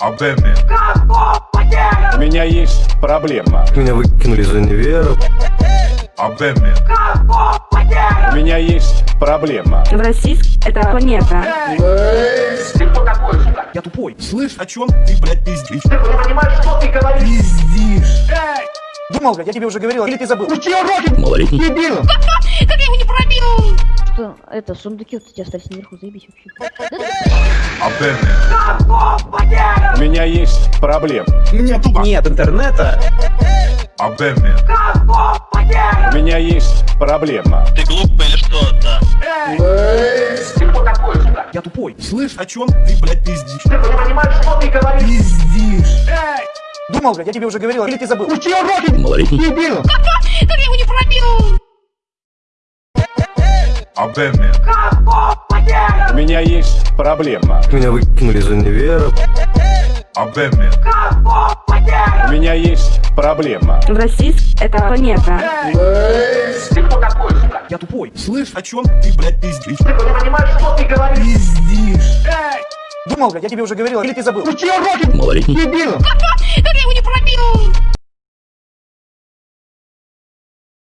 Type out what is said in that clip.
Абеме. У меня есть проблема. Меня выкинули из универа. Абеме. У меня есть проблема. Российск — это планета. Я тупой. Слышь, о чем ты, блядь, пиздишь? Ты понимаешь, что ты говоришь? Пиздишь. Думал, блядь, я тебе уже говорил, или ты забыл? Учи уроки! Малолетний. Дебил! Как я его не пробил? Что, это, сундуки вот эти оставь наверху, заебись вообще. Абеме. У меня есть проблема. У меня тупо нет интернета. Абеме. У меня есть проблема. Ты глупый или что-то? Ты кто такой, сука? Я тупой. Слышь, о чем ты, блядь, пиздишь? Ты не понимаешь, что ты говоришь? Пиздишь. Думал, блядь, я тебе уже говорил, или ты забыл? Учи уроки! Малолетний. Дебил! Как я его не пробил? Абеме. У меня есть проблема. Меня выкинули из универа. Абеме. У меня есть проблема. Российск — это планета. Ты кто такой, сука? Я тупой. Слышь, о чем ты, блядь, пиздишь? Ты не понимаешь, что ты говоришь? Пиздишь. Думал, блядь, я тебе уже говорил, или ты забыл? Учи уроки! Малолетний. Дебил!